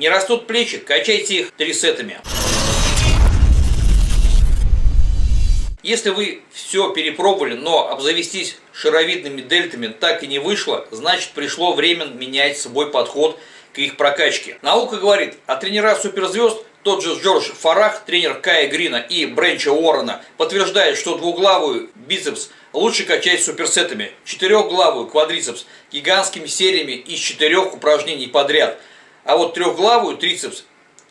Не растут плечи, качайте их трисетами. Если вы все перепробовали, но обзавестись шаровидными дельтами так и не вышло, значит пришло время менять свой подход к их прокачке. Наука говорит, а тренера суперзвезд, тот же Джордж Фарах, тренер Кая Грина и Бренча Уоррена, подтверждает, что двуглавую бицепс лучше качать суперсетами, четырехглавую квадрицепс гигантскими сериями из четырех упражнений подряд, а вот трехглавую трицепс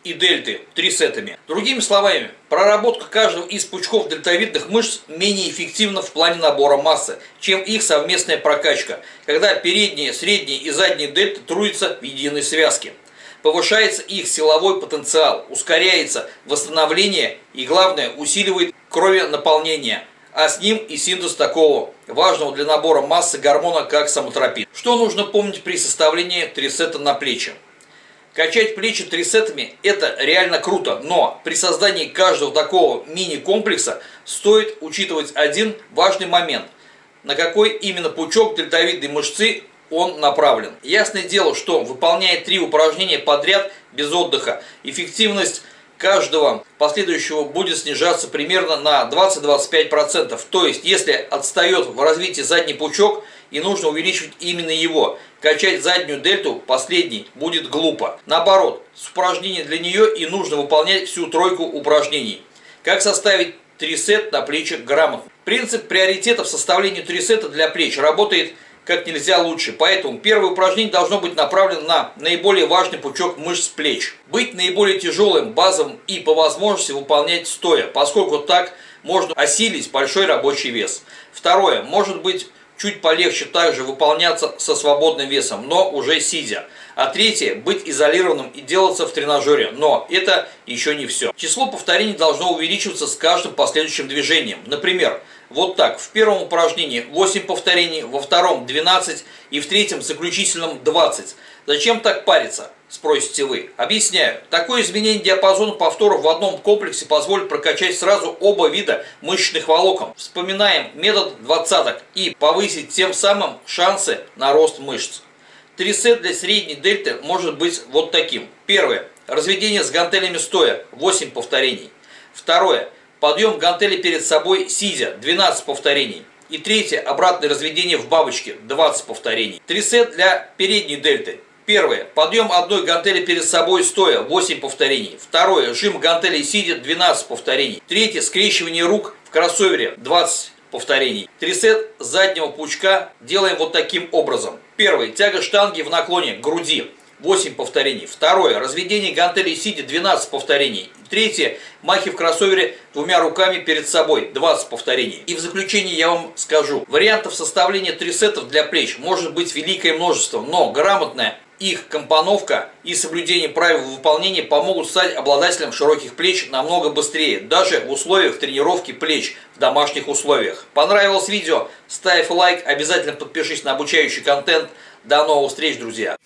и дельты трисетами. Другими словами, проработка каждого из пучков дельтовидных мышц менее эффективна в плане набора массы, чем их совместная прокачка, когда передние, средние и задние дельты труются в единой связке. Повышается их силовой потенциал, ускоряется восстановление и, главное, усиливает кровенаполнение, а с ним и синтез такого важного для набора массы гормона, как самотропин. Что нужно помнить при составлении трисета на плечи? Качать плечи трисетами – это реально круто, но при создании каждого такого мини-комплекса стоит учитывать один важный момент – на какой именно пучок дельтовидной мышцы он направлен. Ясное дело, что выполняя три упражнения подряд без отдыха, эффективность каждого последующего будет снижаться примерно на 20-25%. То есть, если отстает в развитии задний пучок – и нужно увеличивать именно его. Качать заднюю дельту последней будет глупо. Наоборот, с упражнений для нее и нужно выполнять всю тройку упражнений. Как составить трисет на плечах грамотно? Принцип приоритета в составлении трисета для плеч работает как нельзя лучше. Поэтому первое упражнение должно быть направлено на наиболее важный пучок мышц плеч. Быть наиболее тяжелым, базовым и по возможности выполнять стоя, поскольку так можно осилить большой рабочий вес. Второе. Может быть чуть полегче также выполняться со свободным весом, но уже сидя. А третье – быть изолированным и делаться в тренажере. Но это еще не все. Число повторений должно увеличиваться с каждым последующим движением. Например, вот так. В первом упражнении 8 повторений, во втором 12 и в третьем заключительном 20. Зачем так париться? Спросите вы. Объясняю. Такое изменение диапазона повторов в одном комплексе позволит прокачать сразу оба вида мышечных волокон. Вспоминаем метод двадцаток и повысить тем самым шансы на рост мышц. Трисет для средней дельты может быть вот таким. Первое. Разведение с гантелями стоя 8 повторений. Второе. Подъем гантели перед собой сидя 12 повторений. И третье. Обратное разведение в бабочке 20 повторений. Трисет для передней дельты Первое. Подъем одной гантели перед собой стоя 8 повторений. Второе. Жим гантелей сидя 12 повторений. Третье. Скрещивание рук в кроссовере 20 повторений. Трисет заднего пучка делаем вот таким образом. Первое. Тяга штанги в наклоне груди 8 повторений. Второе. Разведение гантелей сидя 12 повторений. Третье. Махи в кроссовере двумя руками перед собой 20 повторений. И в заключение я вам скажу. Вариантов составления трисетов для плеч может быть великое множество, но грамотная их компоновка и соблюдение правил выполнения помогут стать обладателем широких плеч намного быстрее, даже в условиях тренировки плеч в домашних условиях. Понравилось видео? Ставь лайк, обязательно подпишись на обучающий контент. До новых встреч, друзья!